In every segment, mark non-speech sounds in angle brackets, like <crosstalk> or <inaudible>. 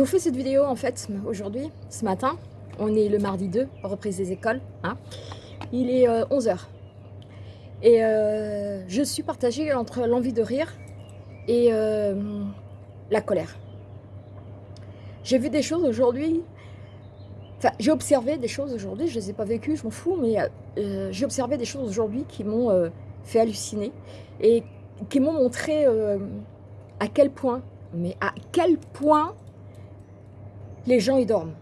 Je vous fais cette vidéo en fait aujourd'hui, ce matin. On est le mardi 2, reprise des écoles. Hein. Il est 11h. Euh, et euh, je suis partagée entre l'envie de rire et euh, la colère. J'ai vu des choses aujourd'hui, enfin j'ai observé des choses aujourd'hui, je ne les ai pas vécues, je m'en fous, mais j'ai observé des choses aujourd'hui qui m'ont fait halluciner et qui m'ont montré à quel point, mais à quel point les gens y dorment.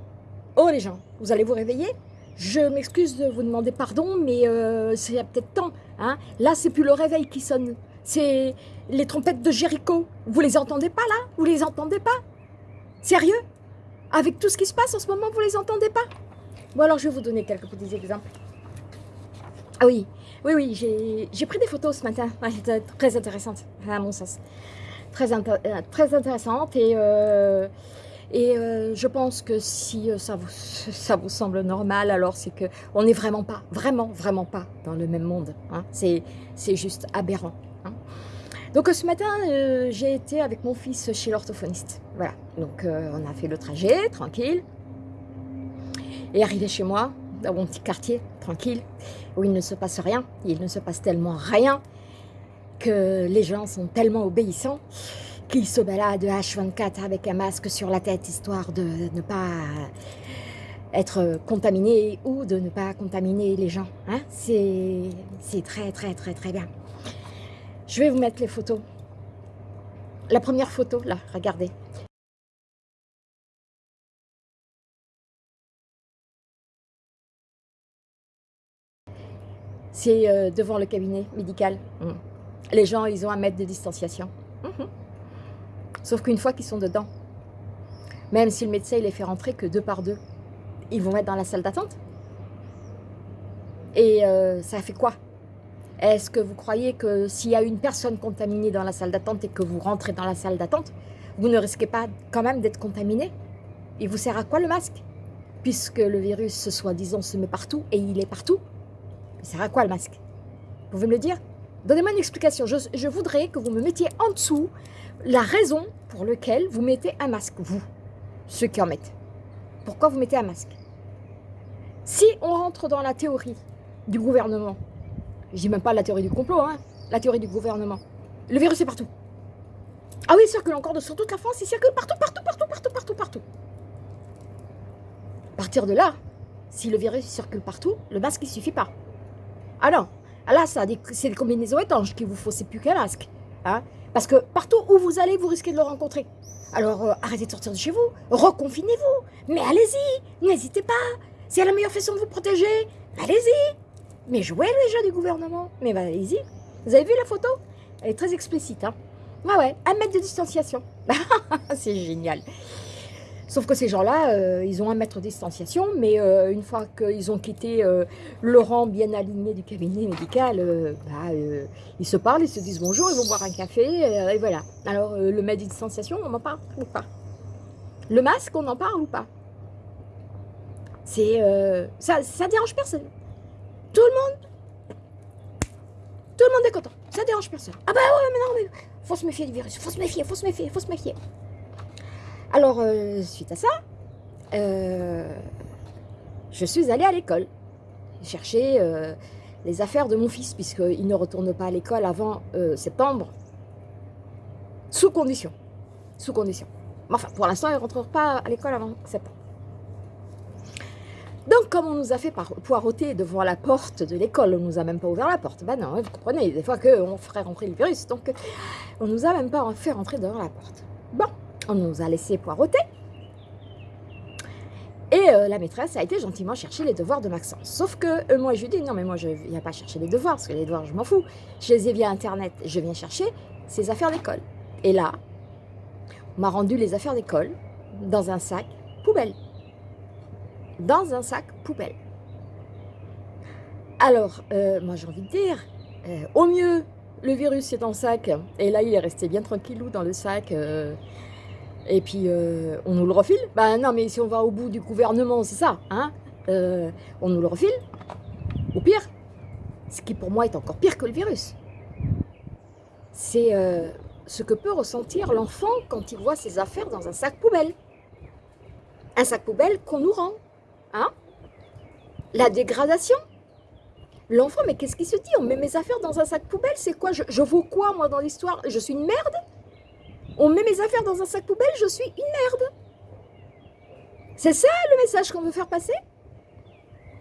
Oh les gens, vous allez vous réveiller? Je m'excuse de vous demander pardon, mais euh, c'est peut-être temps. Hein là, c'est plus le réveil qui sonne. C'est les trompettes de Jéricho. Vous les entendez pas là? Vous les entendez pas? Sérieux? Avec tout ce qui se passe en ce moment, vous les entendez pas? Bon alors, je vais vous donner quelques petits exemples. Ah oui, oui, oui, j'ai pris des photos ce matin. très intéressantes, à mon sens. Très, euh, très intéressantes et... Euh, et euh, je pense que si euh, ça, vous, <laughs> semble normal, alors c'est qu'on n'est vraiment pas, vraiment, vraiment pas dans le même monde. Hein. C'est juste aberrant. Hein. Donc ce matin, euh, j'ai été avec mon fils chez l'orthophoniste. Voilà, donc on a fait le trajet, tranquille. Et arrivé chez moi, dans mon petit quartier, tranquille, où il ne se passe rien, il ne se passe tellement rien que les gens sont tellement obéissants qui se balade H24 avec un masque sur la tête, histoire de ne pas être contaminé ou de ne pas contaminer les gens. Hein C'est très, très, très, très bien. Je vais vous mettre les photos. La première photo, là, regardez. C'est euh, devant le cabinet médical. Mmh. Les gens, ils ont un mètre de distanciation. Mmh. Sauf qu'une fois qu'ils sont dedans, même si le médecin il les fait rentrer que deux par deux, ils vont être dans la salle d'attente. Et euh, ça fait quoi? Est-ce que vous croyez que s'il y a une personne contaminée dans la salle d'attente et que vous rentrez dans la salle d'attente, vous ne risquez pas quand même d'être contaminé? Il vous sert à quoi le masque? Puisque le virus, soi-disant, se met partout et il est partout, il sert à quoi le masque? Vous pouvez me le dire? Donnez-moi une explication. Je, voudrais que vous me mettiez en dessous la raison pour laquelle vous mettez un masque, vous, ceux qui en mettent. Pourquoi vous mettez un masque? Si on rentre dans la théorie du gouvernement, je dis même pas la théorie du complot, hein, la théorie du gouvernement, le virus est partout. Ah oui, il circule encore sur toute la France, il circule partout, partout, partout, partout, partout, partout. À partir de là, si le virus circule partout, le masque ne suffit pas. Non, ah là, c'est des combinaisons étanches qu'il vous faut, c'est plus qu'un masque. Hein Parce que partout où vous allez, vous risquez de le rencontrer. Alors, euh, arrêtez de sortir de chez vous, reconfinez-vous, mais allez-y, n'hésitez pas. C'est la meilleure façon de vous protéger, allez-y. Mais jouez les jeux du gouvernement, mais bah, allez-y. Vous avez vu la photo? Elle est très explicite. Hein ouais, ouais, un mètre de distanciation. <laughs> c'est génial. Sauf que ces gens-là, euh, ils ont un mètre de distanciation, mais euh, une fois qu'ils ont quitté euh, le rang bien aligné du cabinet médical, bah, ils se parlent, ils se disent bonjour, ils vont boire un café, et voilà. Alors, le mètre de distanciation, on en parle ou pas? Le masque, on en parle ou pas? C'est ça, ça dérange personne. Tout le monde, tout le monde est content. Ça dérange personne. Ah bah ouais, mais non, mais faut se méfier du virus, faut se méfier, faut se méfier, faut se méfier. Alors, euh, suite à ça, euh, je suis allée à l'école chercher euh, les affaires de mon fils, puisqu'il ne retourne pas à l'école avant septembre, sous condition. Sous condition. Enfin, pour l'instant, il ne rentre pas à l'école avant septembre. Donc, comme on nous a fait poireauter devant la porte de l'école, on nous a même pas ouvert la porte. Ben non, vous comprenez, des fois qu'on ferait rentrer le virus, donc on nous a même pas fait rentrer devant la porte. Bon, on nous a laissé poireauter. Et euh, la maîtresse a été gentiment chercher les devoirs de Maxence. Sauf que euh, moi, je lui dis, non, mais moi, je ne viens pas chercher les devoirs, parce que les devoirs, je m'en fous. Je les ai via Internet. Je viens chercher ses affaires d'école. Et là, on m'a rendu les affaires d'école dans un sac poubelle. Dans un sac poubelle. Alors, euh, moi, j'ai envie de dire, au mieux, le virus est dans le sac, et là, il est resté bien tranquillou dans le sac, et puis euh, on nous le refile. Ben non, mais si on va au bout du gouvernement, c'est ça, hein euh, On nous le refile. Ou pire, ce qui pour moi est encore pire que le virus. C'est euh, ce que peut ressentir l'enfant quand il voit ses affaires dans un sac poubelle. un sac poubelle qu'on nous rend. Hein La dégradation. L'enfant, mais qu'est-ce qu'il se dit? On met mes affaires dans un sac poubelle, c'est quoi? Je, je vaux quoi, moi, dans l'histoire? Je suis une merde? On met mes affaires dans un sac poubelle, je suis une merde. C'est ça le message qu'on veut faire passer?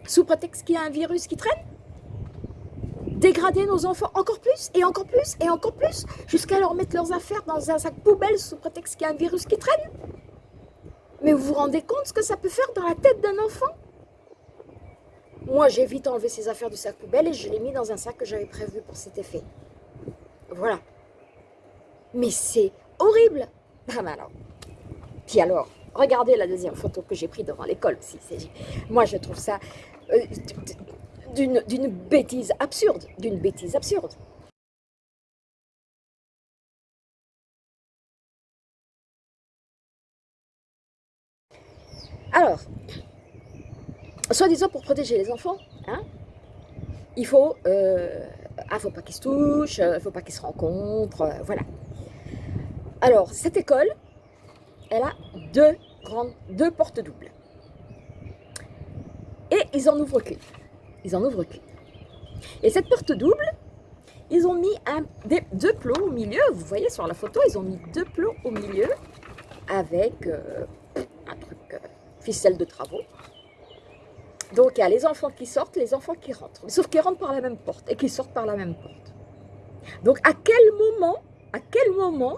Sous prétexte qu'il y a un virus qui traîne? Dégrader nos enfants encore plus, et encore plus, et encore plus, jusqu'à leur mettre leurs affaires dans un sac poubelle sous prétexte qu'il y a un virus qui traîne? Mais vous vous rendez compte ce que ça peut faire dans la tête d'un enfant? Moi, j'ai vite enlevé ces affaires du sac poubelle et je l'ai mis dans un sac que j'avais prévu pour cet effet. Voilà. Mais c'est horrible. Ah ben alors. Puis alors, regardez la deuxième photo que j'ai prise devant l'école. Moi, je trouve ça euh, d'une bêtise absurde. D'une bêtise absurde. Alors, soi-disant pour protéger les enfants, hein, il faut, euh, ah, faut pas qu'ils se touchent, il euh, faut pas qu'ils se rencontrent, euh, voilà. Alors, cette école, elle a deux portes doubles. Et ils en ouvrent qu'une. Ils en ouvrent qu'une. Et cette porte double, ils ont mis un, deux plots au milieu. Vous voyez sur la photo, ils ont mis deux plots au milieu avec un truc ficelle de travaux. Donc il y a les enfants qui sortent, les enfants qui rentrent. Sauf qu'ils rentrent par la même porte et qu'ils sortent par la même porte. Donc à quel moment, à quel moment,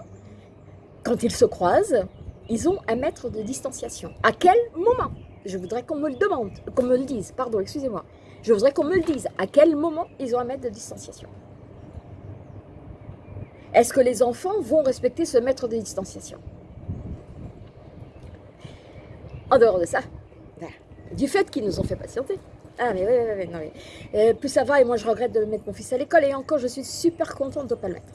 quand ils se croisent, ils ont un mètre de distanciation À quel moment Je voudrais qu'on me le demande, qu'on me le dise, pardon, excusez-moi. Je voudrais qu'on me le dise. À quel moment ils ont un mètre de distanciation Est-ce que les enfants vont respecter ce mètre de distanciation En dehors de ça, du fait qu'ils nous ont fait patienter. Ah mais oui, oui, oui, non, oui. Euh, plus ça va, et moi je regrette de mettre mon fils à l'école, et encore je suis super contente de ne pas le mettre.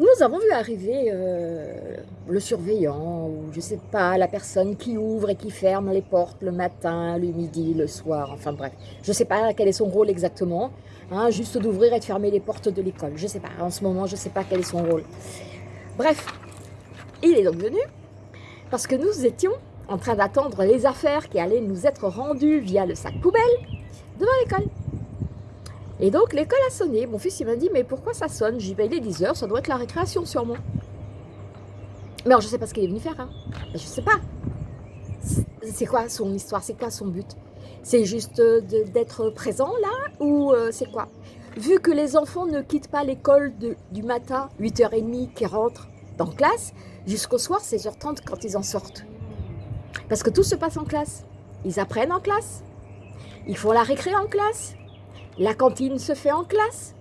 Nous avons vu arriver euh, le surveillant, ou je sais pas, la personne qui ouvre et qui ferme les portes le matin, le midi, le soir, enfin bref. Je sais pas quel est son rôle exactement, hein, juste d'ouvrir et de fermer les portes de l'école. Je sais pas, en ce moment je sais pas quel est son rôle. Bref, il est donc venu, parce que nous étions en train d'attendre les affaires qui allaient nous être rendues via le sac poubelle devant l'école. Et donc l'école a sonné. Mon fils il m'a dit mais pourquoi ça sonne? J'ai dit il est 10h, ça doit être la récréation sûrement. Mais alors je sais pas ce qu'il est venu faire. Hein. Ben, je sais pas. C'est quoi son histoire? C'est quoi son but? C'est juste d'être présent là? Ou euh, c'est quoi? Vu que les enfants ne quittent pas l'école du matin, 8h30, qui rentrent dans classe, jusqu'au soir, 16h30 quand ils en sortent. Parce que tout se passe en classe. Ils apprennent en classe. Ils font la récré en classe. La cantine se fait en classe.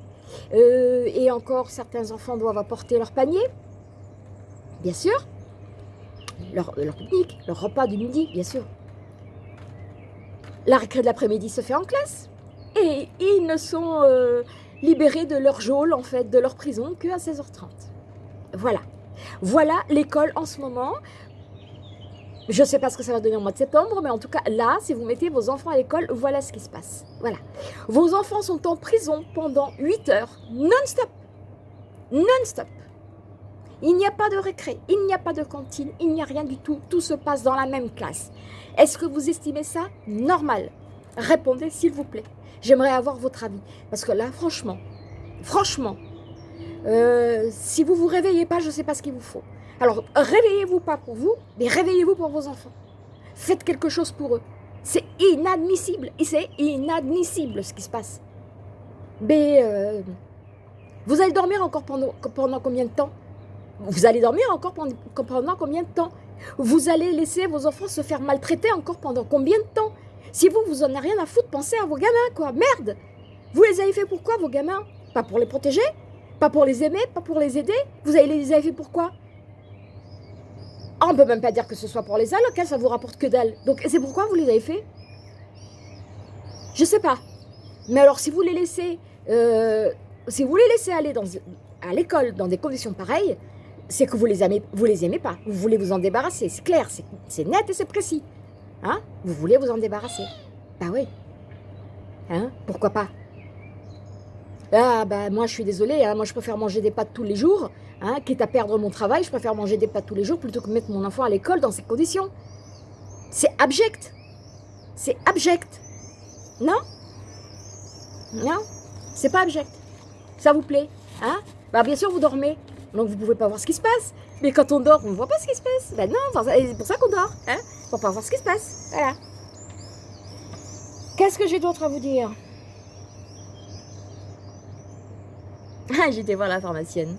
Euh, et encore, certains enfants doivent apporter leur panier. Bien sûr. Leur, leur pique-nique, leur repas du midi, bien sûr. La récré de l'après-midi se fait en classe. Et ils ne sont euh, libérés de leur geôle, en fait, de leur prison, qu'à 16h30. Voilà. Voilà l'école en ce moment je ne sais pas ce que ça va donner au mois de septembre, mais en tout cas, là, si vous mettez vos enfants à l'école, voilà ce qui se passe. Voilà. Vos enfants sont en prison pendant 8 heures, non-stop. Non-stop. Il n'y a pas de récré, il n'y a pas de cantine, il n'y a rien du tout. Tout se passe dans la même classe. Est-ce que vous estimez ça normal? Répondez s'il vous plaît. J'aimerais avoir votre avis. Parce que là, franchement, franchement, euh, si vous ne vous réveillez pas, je ne sais pas ce qu'il vous faut. Alors, réveillez-vous pas pour vous, mais réveillez-vous pour vos enfants. Faites quelque chose pour eux. C'est inadmissible. Et c'est inadmissible ce qui se passe. Mais euh, vous allez dormir encore pendant, combien de temps? Vous allez dormir encore pendant, combien de temps? Vous allez laisser vos enfants se faire maltraiter encore pendant combien de temps? Si vous, vous en avez rien à foutre, pensez à vos gamins, quoi. Merde Vous les avez fait pourquoi, vos gamins? Pas pour les protéger? Pas pour les aimer? Pas pour les aider? Vous les avez fait pourquoi ah, on ne peut même pas dire que ce soit pour les allocs, hein, ça vous rapporte que dalle. Donc c'est pourquoi vous les avez fait? Je sais pas. Mais alors si vous les laissez, euh, si vous les laissez aller à l'école dans des conditions pareilles, c'est que vous les aimez, les aimez pas. Vous voulez vous en débarrasser, c'est clair, c'est net et c'est précis. Hein? Vous voulez vous en débarrasser. Bah oui. Hein? Pourquoi pas? Ah bah moi je suis désolée, hein, moi je préfère manger des pâtes tous les jours, hein, quitte à perdre mon travail, je préfère manger des pâtes tous les jours plutôt que mettre mon enfant à l'école dans ces conditions. C'est abject. C'est abject. Non? Non? C'est pas abject. Ça vous plaît Bah bien sûr vous dormez, donc vous pouvez pas voir ce qui se passe. Mais quand on dort, on ne voit pas ce qui se passe. Ben non, c'est pour ça qu'on dort, hein Pour pas voir ce qui se passe. Voilà. Qu'est-ce que j'ai d'autre à vous dire? Ah, j'étais voir la pharmacienne.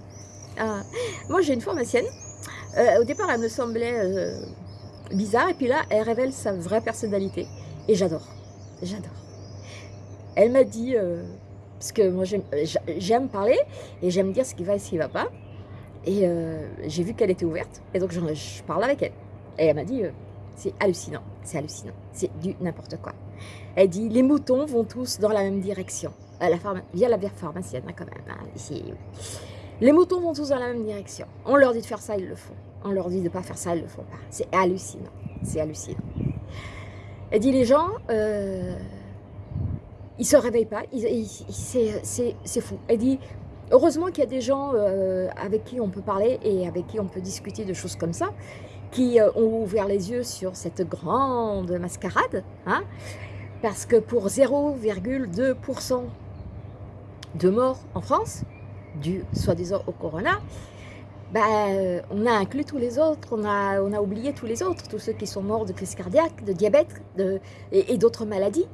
Ah, moi, j'ai une pharmacienne. Euh, au départ, elle me semblait euh, bizarre. Et puis là, elle révèle sa vraie personnalité. Et j'adore. J'adore. Elle m'a dit... Euh, parce que moi, j'aime parler et j'aime dire ce qui va et ce qui ne va pas. Et j'ai vu qu'elle était ouverte. Et donc, je, je parle avec elle. Et elle m'a dit, c'est hallucinant, c'est hallucinant, c'est du n'importe quoi. Elle dit, les moutons vont tous dans la même direction. Euh, la via la pharmacienne, hein, quand même. Hein. Les moutons vont tous dans la même direction. On leur dit de faire ça, ils le font. On leur dit de ne pas faire ça, ils le font pas. C'est hallucinant. C'est hallucinant. Elle dit, les gens, euh, ils se réveillent pas. C'est fou. Elle dit, heureusement qu'il y a des gens euh, avec qui on peut parler et avec qui on peut discuter de choses comme ça, qui euh, ont ouvert les yeux sur cette grande mascarade. Hein, parce que pour 0,2% de morts en France, dû soi-disant au corona, euh, on a inclus tous les autres, on a, on a oublié tous les autres, tous ceux qui sont morts de crise cardiaque, de diabète et, d'autres maladies,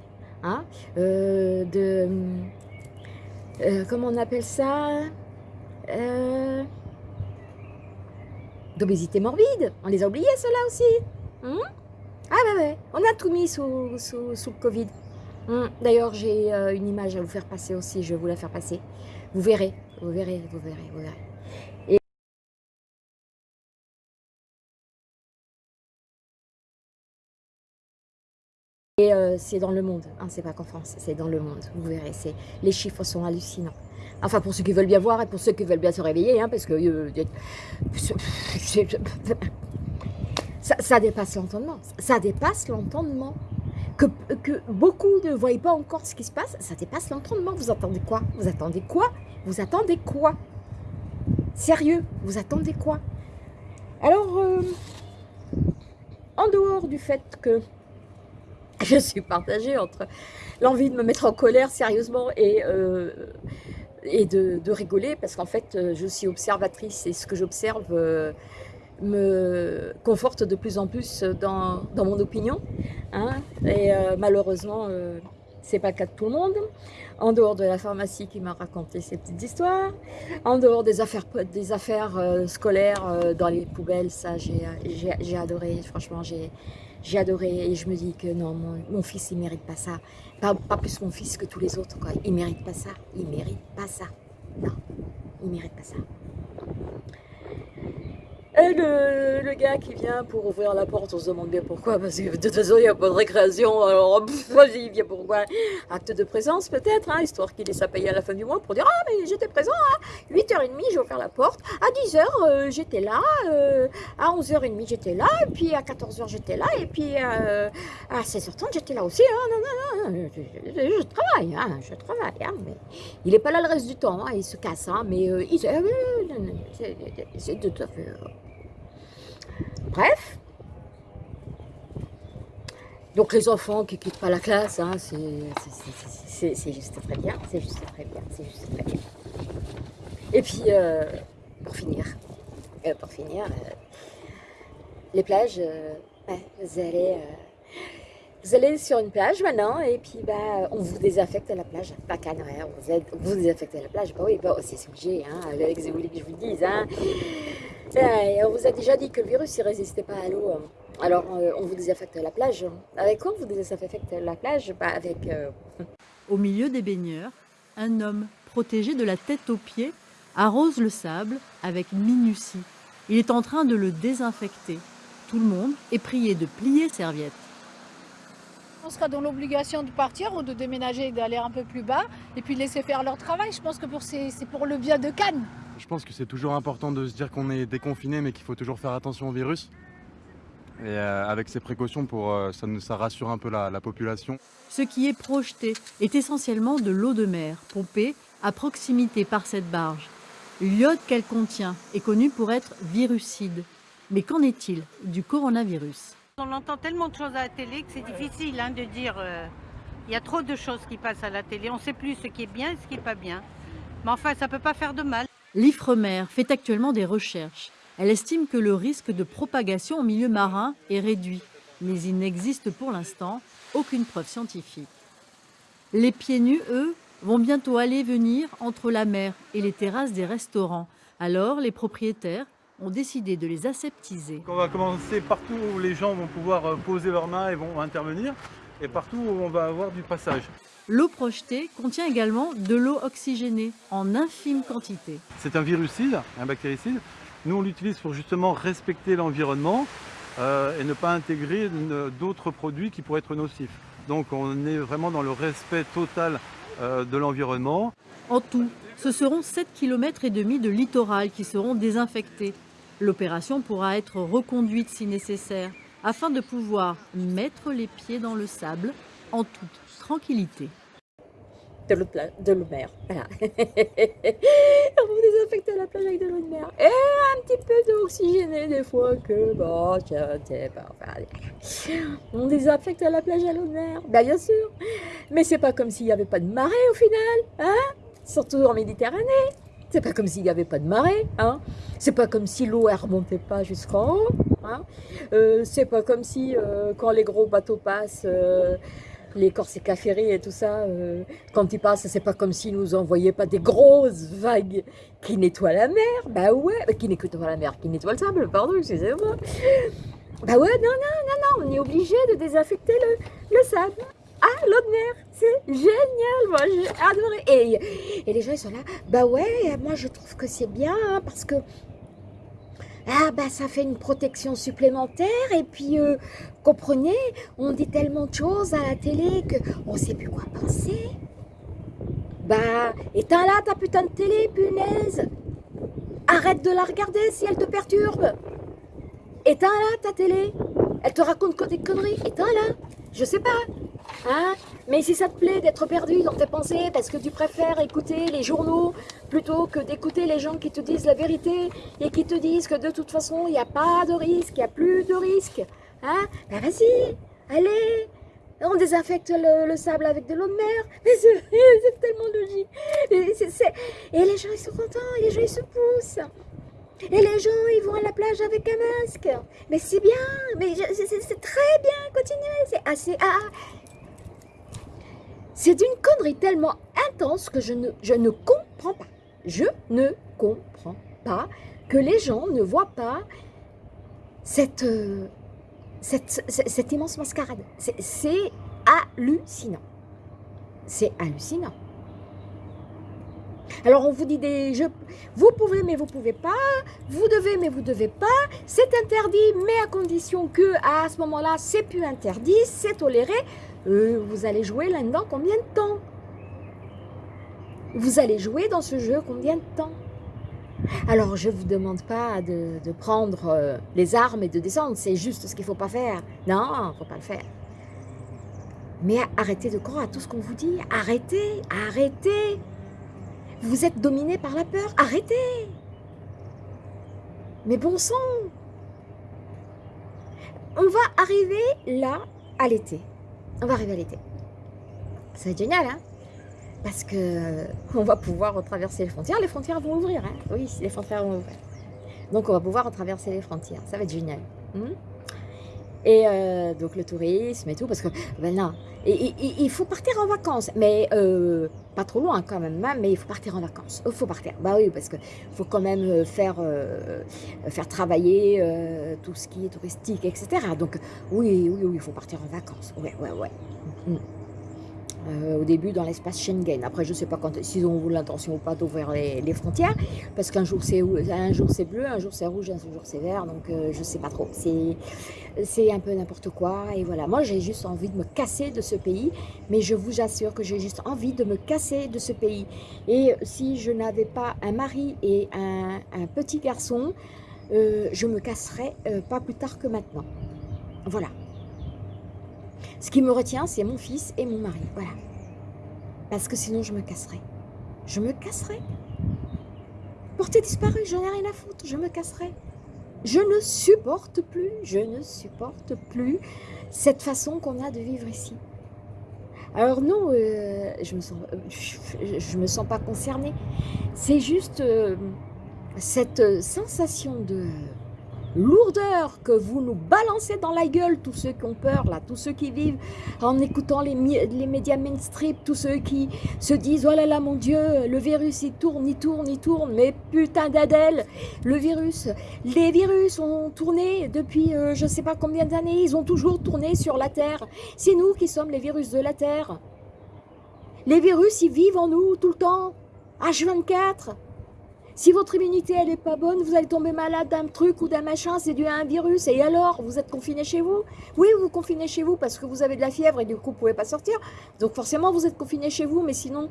hein, euh, de, euh, comment on appelle ça D'obésité morbide, on les a oubliés ceux-là aussi. Hein ah ouais, ouais, on a tout mis sous, sous, sous le Covid. Hum, d'ailleurs, j'ai euh, une image à vous faire passer aussi, je vais vous la faire passer. Vous verrez, vous verrez, vous verrez, vous verrez. Et, euh, c'est dans le monde, hein, c'est pas qu'en France, c'est dans le monde, vous verrez, les chiffres sont hallucinants. Enfin, pour ceux qui veulent bien voir et pour ceux qui veulent bien se réveiller, hein, parce que euh, <laughs> ça, dépasse l'entendement. Ça dépasse l'entendement. Que, beaucoup ne voient pas encore ce qui se passe, ça dépasse l'entendement. Vous attendez quoi? Vous attendez quoi? Vous attendez quoi? Sérieux, vous attendez quoi? Alors, euh, en dehors du fait que je suis partagée entre l'envie de me mettre en colère sérieusement et, euh, et de, rigoler, parce qu'en fait, je suis observatrice et ce que j'observe me conforte de plus en plus dans, mon opinion. Hein. et euh, malheureusement, euh, c'est pas le cas de tout le monde. En dehors de la pharmacie qui m'a raconté ces petites histoires, en dehors des affaires, des affaires euh, scolaires dans les poubelles, ça j'ai adoré, franchement j'ai adoré et je me dis que non, mon, fils il mérite pas ça. Pas, pas, plus mon fils que tous les autres, quoi. il mérite pas ça, il mérite pas ça. Non, il mérite pas ça. Et le, gars qui vient pour ouvrir la porte, on se demande bien pourquoi, parce que de toute façon, il n'y a pas de récréation, alors <laughs> il vient pourquoi Acte de présence peut-être, hein, histoire qu'il ait sa paye à la fin du mois pour dire « Ah, mais j'étais présent, à 8h30, j'ai ouvert la porte, à 10h, euh, j'étais là, euh, à 11h30, j'étais là, et puis à 14h, j'étais là, et puis euh, à 16h30, j'étais là aussi, hein, non, non, non, je, travaille, hein, je travaille, hein, mais il n'est pas là le reste du temps, hein, il se casse, hein, mais il c'est tout à fait... Bref. Donc les enfants qui ne quittent pas la classe, hein, c'est juste très bien, c'est juste très bien, c'est juste très bien. Et puis, euh, pour finir, euh, pour finir, euh, les plages, vous allez... vous allez sur une plage maintenant et puis bah, on vous désinfecte la plage. Pas qu'à vous, vous la plage. Bah oui, bah, c'est hein, ce que vous voulez que je vous dise. Hein on vous a déjà dit que le virus ne résistait pas à l'eau. Hein. Alors, euh, on vous désinfecte la plage. Avec quoi vous désinfectez la plage? Bah, avec... Euh, Au milieu des baigneurs, un homme, protégé de la tête aux pieds, arrose le sable avec minutie. Il est en train de le désinfecter. Tout le monde est prié de plier serviette. On sera dans l'obligation de partir ou de déménager et d'aller un peu plus bas et puis de laisser faire leur travail. Je pense que c'est pour le bien de Cannes. Je pense que c'est toujours important de se dire qu'on est déconfiné mais qu'il faut toujours faire attention au virus. Et euh, avec ces précautions, pour, euh, ça, ça, rassure un peu la, la population. Ce qui est projeté est essentiellement de l'eau de mer, pompée à proximité par cette barge. L'iode qu'elle contient est connu pour être virucide. Mais qu'en est-il du coronavirus? On entend tellement de choses à la télé que c'est difficile hein, de dire. euh, Il y a trop de choses qui passent à la télé. On ne sait plus ce qui est bien et ce qui n'est pas bien. Mais enfin, ça ne peut pas faire de mal. L'Ifremer fait actuellement des recherches. Elle estime que le risque de propagation au milieu marin est réduit, mais il n'existe pour l'instant aucune preuve scientifique. Les pieds nus, eux, vont bientôt aller venir entre la mer et les terrasses des restaurants. Alors, les propriétaires ont décidé de les aseptiser. On va commencer partout où les gens vont pouvoir euh, poser leurs mains et vont intervenir, et partout où on va avoir du passage. L'eau projetée contient également de l'eau oxygénée en infime quantité. C'est un virucide, un bactéricide. Nous, on l'utilise pour justement respecter l'environnement euh, et ne pas intégrer une- d'autres produits qui pourraient être nocifs. Donc on est vraiment dans le respect total euh, de l'environnement. En tout, ce seront 7 km et demi de littoral qui seront désinfectés. L'opération pourra être reconduite si nécessaire afin de pouvoir mettre les pieds dans le sable en toute tranquillité. de l'eau de, mer. Voilà. <laughs> On va désinfecter la plage avec de l'eau de mer. Et un petit peu d'eau oxygénée des fois que, bon, tiens, bon, enfin, allez. on désinfecte la plage à l'eau de mer. Ben, bien sûr. Mais c'est pas comme s'il n'y avait pas de marée au final, hein? Surtout en Méditerranée. C'est pas comme s'il n'y avait pas de marée, hein C'est pas comme si l'eau elle remontait pas jusqu'en haut, hein Euh, C'est pas comme si euh, quand les gros bateaux passent, euh, les Corsica Ferry et tout ça, quand ils passent, c'est pas comme s'ils nous envoyaient pas des grosses vagues qui nettoient la mer. Bah ouais, bah, qui nettoient la mer, qui nettoient le sable, pardon, excusez-moi. Bah ouais, non, non, non, non, on est obligé de désinfecter le, le sable. Ah, l'eau c'est génial, moi j'ai adoré. Et, les gens ils sont là, bah ouais, moi je trouve que c'est bien hein, parce que ah bah ça fait une protection supplémentaire et puis euh, comprenez, on dit tellement de choses à la télé que on sait plus quoi penser. Bah éteins là ta putain de télé, punaise. Arrête de la regarder si elle te perturbe. Éteins là ta télé. Elle te raconte que des conneries. Éteins là. Je sais pas. Hein? Mais si ça te plaît d'être perdu dans tes pensées parce que tu préfères écouter les journaux plutôt que d'écouter les gens qui te disent la vérité et qui te disent que de toute façon il n'y a pas de risque, il n'y a plus de risque. Hein? Ben vas-y, allez, on désinfecte le, le sable avec de l'eau de mer. <laughs> C'est tellement logique. Et, les gens ils sont contents, les gens ils se poussent. Et les gens ils vont à la plage avec un masque. Mais c'est bien, mais c'est très bien, continuez. C'est assez. ah, c'est d'une connerie tellement intense que je ne, comprends pas. Je ne comprends pas que les gens ne voient pas cette, euh, immense mascarade. C'est- C'est hallucinant. C'est hallucinant. Alors on vous dit des jeux, vous pouvez mais vous pouvez pas, vous devez mais vous devez pas, c'est interdit mais à condition que à ce moment-là c'est plus interdit, c'est toléré. Euh, vous allez jouer là-dedans combien de temps Vous allez jouer dans ce jeu combien de temps Alors, je ne vous demande pas de, prendre euh, les armes et de descendre, c'est juste ce qu'il ne faut pas faire. Non, il ne faut pas le faire. Mais arrêtez de croire à tout ce qu'on vous dit. Arrêtez, arrêtez. Vous êtes dominé par la peur. Arrêtez. Mais bon sang. On va arriver là à l'été. On va arriver à l'été. Ça va être génial, hein Parce que on va pouvoir retraverser les frontières. Les frontières vont ouvrir, hein Oui, les frontières vont ouvrir. Donc on va pouvoir retraverser les frontières. Ça va être génial. Hmm? Et euh, donc le tourisme et tout, parce que ben et- il faut partir en vacances, mais euh, pas trop loin quand même, hein, mais il faut partir en vacances. Il faut partir, bah oui, parce que faut quand même euh, faire, faire travailler tout ce qui est touristique, etc. Donc oui, oui, oui, il faut partir en vacances. Ouais, ouais, ouais. Mm. Euh, au début dans l'espace Schengen. Après, je ne sais pas s'ils ont l'intention ou pas d'ouvrir les, frontières, parce qu'un jour c'est bleu, un jour c'est rouge, un jour c'est vert, donc euh, je ne sais pas trop. C'est un peu n'importe quoi. Et voilà, moi j'ai juste envie de me casser de ce pays, mais je vous assure que j'ai juste envie de me casser de ce pays. Et si je n'avais pas un mari et un, un petit garçon, euh, je me casserais euh, pas plus tard que maintenant. Voilà. Ce qui me retient, c'est mon fils et mon mari. Voilà. Parce que sinon, je me casserai. Je me casserai. Portée disparue, j'en ai rien à foutre. Je me casserai. Je ne supporte plus, je ne supporte plus cette façon qu'on a de vivre ici. Alors non, euh, je ne me, sens, je, je me sens pas concernée. C'est juste euh, cette sensation de lourdeur que vous nous balancez dans la gueule, tous ceux qui ont peur, là, tous ceux qui vivent en écoutant les, les médias mainstream, tous ceux qui se disent « Oh là là, mon Dieu, le virus, il tourne, il tourne, il tourne, mais putain d'Adèle, le virus, les virus ont tourné depuis euh, je ne sais pas combien d'années, ils ont toujours tourné sur la Terre. C'est nous qui sommes les virus de la Terre. Les virus, ils vivent en nous tout le temps, H24. Si votre immunité elle est pas bonne, vous allez tomber malade d'un truc ou d'un machin, c'est dû à un virus. Et alors, vous êtes confiné chez vous? Oui, vous vous confinez chez vous parce que vous avez de la fièvre et du coup, vous pouvez pas sortir. Donc forcément, vous êtes confiné chez vous, mais sinon...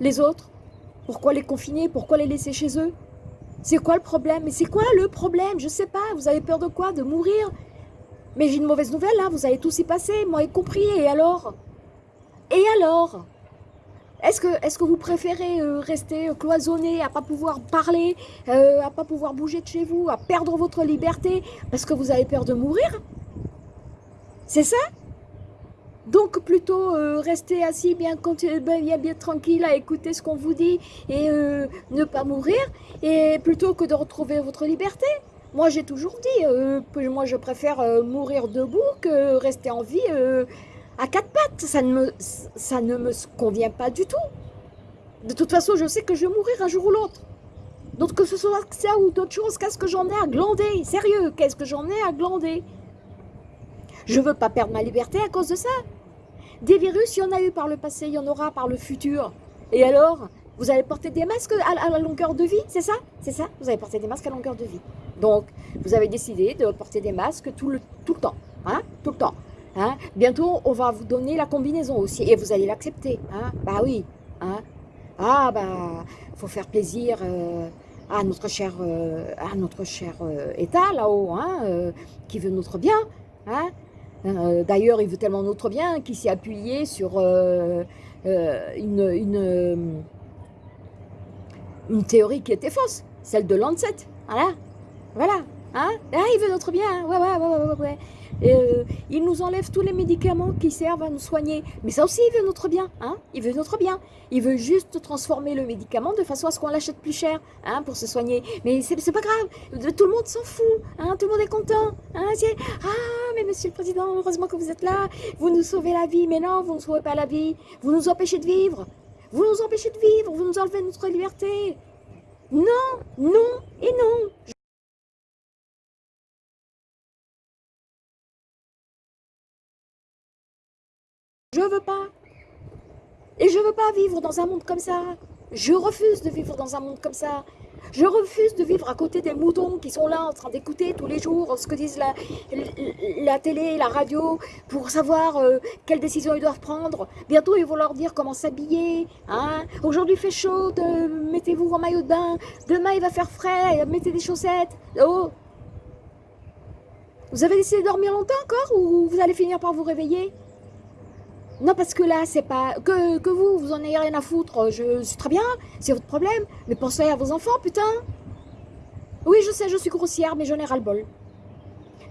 Les autres? Pourquoi les confiner? Pourquoi les laisser chez eux? C'est quoi le problème? Mais c'est quoi le problème? Je sais pas, vous avez peur de quoi? De mourir? Mais j'ai une mauvaise nouvelle, là, vous allez tous y passer, moi y compris, et alors? Et alors? Est-ce que, vous préférez euh, rester cloisonné, à pas pouvoir parler, euh, à pas pouvoir bouger de chez vous, à perdre votre liberté, parce que vous avez peur de mourir? C'est ça? Donc plutôt euh, rester assis bien, bien, bien tranquille à écouter ce qu'on vous dit et ne pas mourir, et plutôt que de retrouver votre liberté? Moi, j'ai toujours dit, euh, moi, je préfère euh, mourir debout que rester en vie euh, à quatre pattes. Ça ne, me, ça ne me convient pas du tout. De toute façon, je sais que je vais mourir un jour ou l'autre. Donc, que ce soit ça ou d'autres choses, qu'est-ce que j'en ai à glander? Sérieux, qu'est-ce que j'en ai à glander? Je veux pas perdre ma liberté à cause de ça. Des virus, il y en a eu par le passé, il y en aura par le futur. Et alors? Vous allez porter des masques à, la longueur de vie, c'est ça? C'est ça? Vous allez porter des masques à longueur de vie. Donc, vous avez décidé de porter des masques tout le, tout le temps. Hein, tout le temps. Hein? Bientôt, on va vous donner la combinaison aussi. Et vous allez l'accepter. Hein? Bah oui. Hein? Ah, bah, faut faire plaisir euh, à notre cher, euh, à notre cher euh, État, là-haut, hein, qui veut notre bien. Hein? D'ailleurs, il veut tellement notre bien qu'il s'est appuyé sur une, une, une théorie qui était fausse, celle de Lancet. Voilà. Voilà. Hein? Ah, il veut notre bien. Ouais, ouais, ouais, ouais, ouais. Euh, il nous enlève tous les médicaments qui servent à nous soigner. Mais ça aussi, il veut notre bien. Hein? Il veut notre bien. Il veut juste transformer le médicament de façon à ce qu'on l'achète plus cher hein, pour se soigner. Mais c'est pas grave. Tout le monde s'en fout. Hein? Tout le monde est content. Hein? Ah, mais monsieur le président, heureusement que vous êtes là. Vous nous sauvez la vie. Mais non, vous ne sauvez pas la vie. Vous nous empêchez de vivre. Vous nous empêchez de vivre. Vous nous enlevez notre liberté. Non, non et non. Je veux pas. Et je veux pas vivre dans un monde comme ça. Je refuse de vivre dans un monde comme ça. Je refuse de vivre à côté des moutons qui sont là en train d'écouter tous les jours ce que disent la, télé, la radio, pour savoir euh, quelles décisions ils doivent prendre. Bientôt, ils vont leur dire comment s'habiller. Hein. Aujourd'hui, fait chaud, mettez-vous en maillot de bain. Demain, il va faire frais, mettez des chaussettes. Oh Vous avez décidé de dormir longtemps encore ou vous allez finir par vous réveiller? Non, parce que là, c'est pas... Que, vous, vous en ayez rien à foutre, je suis très bien, c'est votre problème. Mais pensez à vos enfants, putain. Oui, je sais, je suis grossière, mais j'en ai ras-le-bol.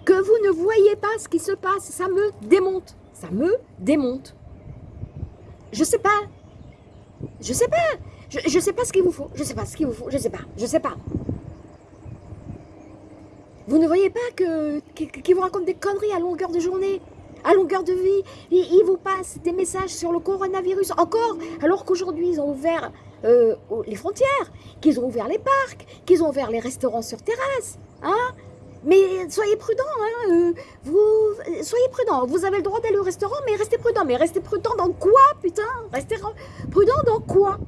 Que vous ne voyez pas ce qui se passe, ça me démonte. Ça me démonte. Je sais pas. Je sais pas. Je, je sais pas ce qu'il vous faut. Je sais pas ce qu'il vous faut. Je sais pas. Je sais pas. Vous ne voyez pas que qui vous raconte des conneries à longueur de journée? À longueur de vie. Ils, vous passent des messages sur le coronavirus encore, alors qu'aujourd'hui, ils ont ouvert euh, les frontières, qu'ils ont ouvert les parcs, qu'ils ont ouvert les restaurants sur terrasse. Hein mais soyez prudents, hein, euh, vous, soyez prudents. Vous avez le droit d'aller au restaurant, mais restez prudents. Mais restez prudents dans quoi, putain? Restez prudents dans quoi?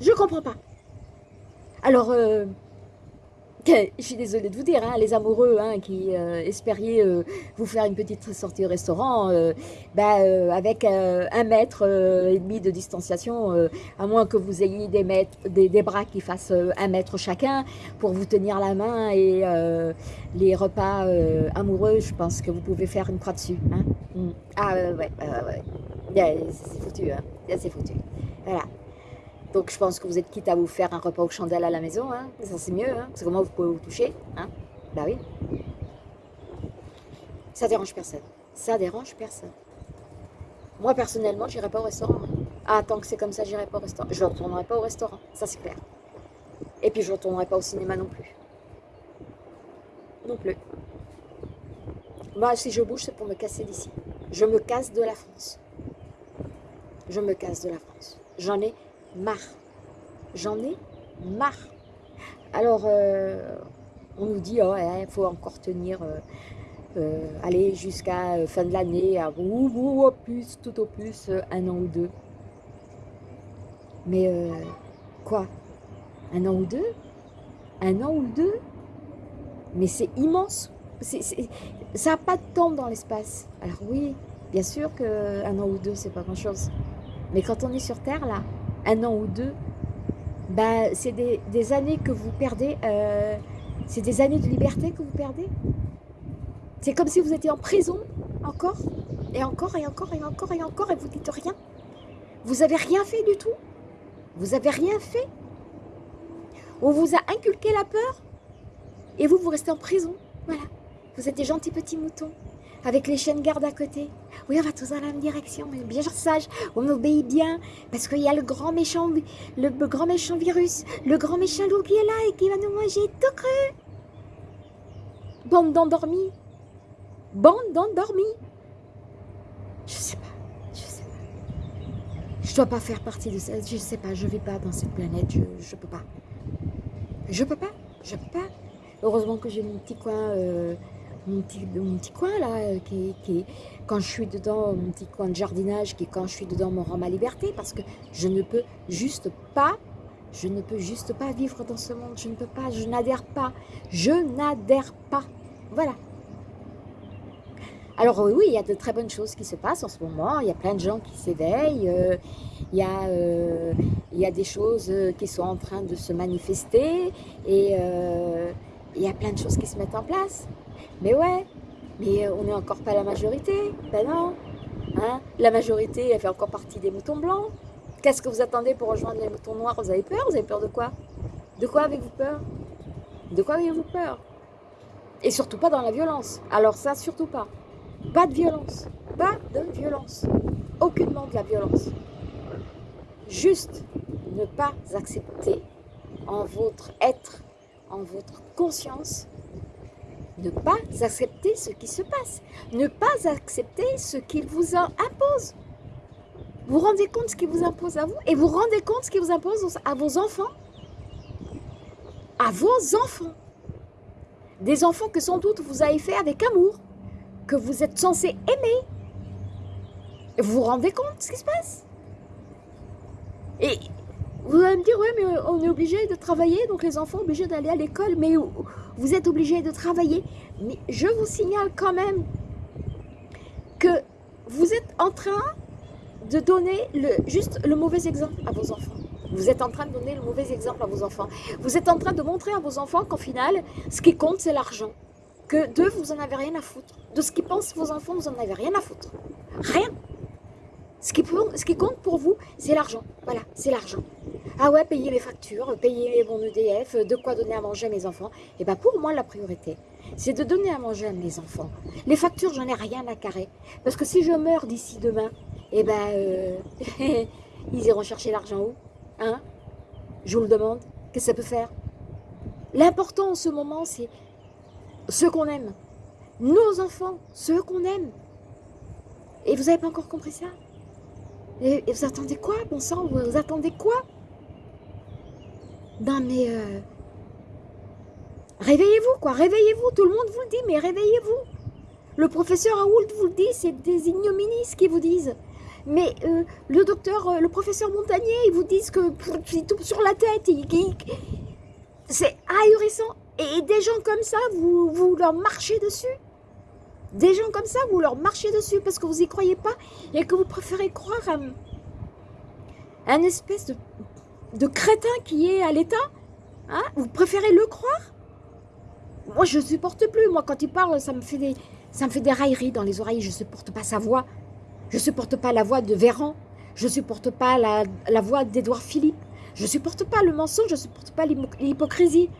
Je comprends pas. Alors, euh, je suis désolée de vous dire, hein, les amoureux hein, qui euh, espériez euh, vous faire une petite sortie au restaurant, euh, bah, avec un mètre et demi de distanciation, à moins que vous ayez des, mètres, des, bras qui fassent un mètre chacun pour vous tenir la main et les repas amoureux, je pense que vous pouvez faire une croix dessus. Hein. Mm. Ah ouais, ouais, ouais. c'est foutu, c'est foutu. Voilà. Donc je pense que vous êtes quitte à vous faire un repas aux chandelles à la maison, hein. ça c'est mieux, hein. c'est comment vous pouvez vous toucher, hein. bah oui. Ça dérange personne, ça dérange personne. Moi personnellement, j'irai pas au restaurant. Hein. Ah, tant que c'est comme ça, j'irai pas au restaurant. Je ne retournerai pas au restaurant, ça c'est clair. Et puis je ne retournerai pas au cinéma non plus. Non plus. Moi, si je bouge, c'est pour me casser d'ici. Je me casse de la France. Je me casse de la France. J'en ai marre. J'en ai marre. Alors, euh, on nous dit, oh, il faut encore tenir, euh, euh, aller jusqu'à fin de l'année, au plus, tout au plus, un an ou deux. Mais quoi? Un an ou deux? Un an ou deux? Mais c'est immense. ça n'a pas de temps dans l'espace. Alors oui, bien sûr qu'un an ou deux, c'est pas grand-chose. Mais quand on est sur Terre, là, un an ou deux, bah, c'est des, années que vous perdez, euh, c'est des années de liberté que vous perdez. C'est comme si vous étiez en prison, encore, et encore, et encore, et encore, et encore, et vous dites rien. Vous avez rien fait du tout. Vous avez rien fait. On vous a inculqué la peur, et vous, vous restez en prison. Voilà. Vous êtes des gentils petits moutons avec les chaînes garde à côté. Oui, on va tous dans la même direction, mais bien sage, on obéit bien, parce qu'il y a le grand méchant, le, grand méchant virus, le grand méchant loup qui est là et qui va nous manger tout cru. Bande d'endormis. Bande d'endormis. Je sais pas, je sais pas. Je dois pas faire partie de ça, je sais pas, je vais pas dans cette planète, je, je peux pas. Je peux pas, je peux pas. Heureusement que j'ai mon petit coin... Euh, mon petit, coin là, euh, qui, qui, quand je suis dedans, mon petit coin de jardinage, qui quand je suis dedans me rend ma liberté, parce que je ne peux juste pas, je ne peux juste pas vivre dans ce monde, je ne peux pas, je n'adhère pas, je n'adhère pas, voilà. Alors oui, il y a de très bonnes choses qui se passent en ce moment, il y a plein de gens qui s'éveillent, euh, il, y a, euh, il y a des choses qui sont en train de se manifester, et il y a plein de choses qui se mettent en place. Mais ouais, mais on n'est encore pas la majorité. Ben non. Hein la majorité, elle fait encore partie des moutons blancs. Qu'est-ce que vous attendez pour rejoindre les moutons noirs? Vous avez peur? Vous avez peur de quoi? De quoi avez-vous peur? De quoi avez-vous peur? Et surtout pas dans la violence. Alors ça, surtout pas. Pas de violence. Pas de violence. Aucunement de la violence. Juste ne pas accepter en votre être, en votre conscience, ne pas accepter ce qui se passe, ne pas accepter ce qu'il vous impose. Vous rendez compte ce qu'il vous impose à vous et vous rendez compte ce qu'il vous impose à vos enfants. À vos enfants. Des enfants que sans doute vous avez fait avec amour, que vous êtes censé aimer. Vous vous rendez compte ce qui se passe. Et vous allez me dire, ouais, mais on est obligé de travailler, donc les enfants sont obligés d'aller à l'école, mais vous êtes obligé de travailler. Mais je vous signale quand même que vous êtes en train de donner juste le mauvais exemple à vos enfants. Vous êtes en train de donner le mauvais exemple à vos enfants. Vous êtes en train de montrer à vos enfants qu'en final, ce qui compte, c'est l'argent. Que d'eux, vous n'en avez rien à foutre. De ce qu'ils pensent vos enfants, vous n'en avez rien à foutre. Rien. Ce qui, compte pour vous, c'est l'argent. Voilà, c'est l'argent. Ah ouais, payer les factures, payer mon EDF, de quoi donner à manger à mes enfants. Et eh bien pour moi, la priorité, c'est de donner à manger à mes enfants. Les factures, j'en ai rien à carrer. Parce que si je meurs d'ici demain, eh ben, euh, <laughs> ils iront chercher l'argent où? Hein? Je vous le demande. Qu'est-ce que ça peut faire? L'important en ce moment, c'est ceux qu'on aime. Nos enfants, ceux qu'on aime. Et vous n'avez pas encore compris ça? Vous attendez quoi, bon sang? Vous, attendez quoi? Non mais... Euh, réveillez-vous quoi, réveillez-vous, tout le monde vous le dit, mais réveillez-vous. Le professeur Aoult vous le dit, c'est des ignominies qu'ils vous disent. Mais euh, le docteur, euh, le professeur Montagnier, ils vous disent que tout sur la tête, c'est ahurissant. Et des gens comme ça, vous, vous leur marchez dessus? Des gens comme ça, vous leur marchez dessus parce que vous n'y croyez pas et que vous préférez croire à un espèce de, crétin qui est à l'État hein? Vous préférez le croire? Moi, je ne supporte plus. Moi, quand il parle, ça me fait des, ça des railleries dans les oreilles. Je ne supporte pas sa voix. Je ne supporte pas la voix de Véran. Je ne supporte pas la, la voix d'Édouard Philippe. Je ne supporte pas le mensonge. Je ne supporte pas l'hypocrisie.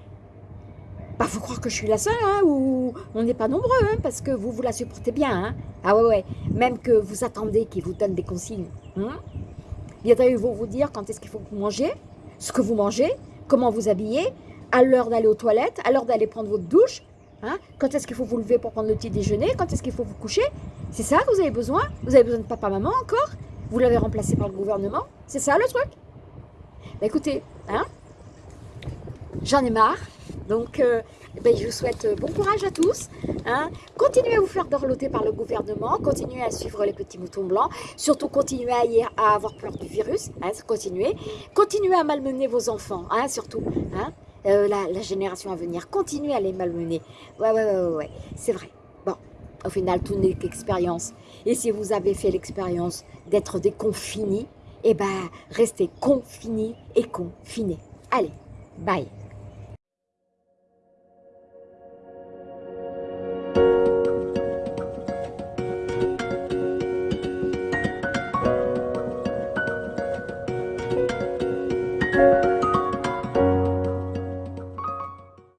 Bah, faut croire que je suis la seule, hein, ou on n'est pas nombreux, hein, parce que vous, vous la supportez bien. Hein. Ah ouais, ouais. Même que vous attendez qu'il vous donne des consignes. Hein. Bientôt, ils vont vous dire quand est-ce qu'il faut que vous mangez, ce que vous mangez, comment vous habillez, à l'heure d'aller aux toilettes, à l'heure d'aller prendre votre douche, hein, quand est-ce qu'il faut vous lever pour prendre le petit déjeuner, quand est-ce qu'il faut vous coucher. C'est ça que vous avez besoin Vous avez besoin de papa-maman encore Vous l'avez remplacé par le gouvernement C'est ça le truc bah, Écoutez, hein, j'en ai marre. Donc, euh, ben, je vous souhaite euh, bon courage à tous. Hein. Continuez à vous faire dorloter par le gouvernement. Continuez à suivre les petits moutons blancs. Surtout, continuez à, avoir peur du virus. Hein, continuez. Continuez à malmener vos enfants, hein, surtout. Euh, la, génération à venir. Continuez à les malmener. Ouais, ouais, ouais, ouais. C'est vrai. Bon, au final, tout n'est qu'expérience. Et si vous avez fait l'expérience d'être déconfiné, eh ben, restez confinés et confinés. Allez, bye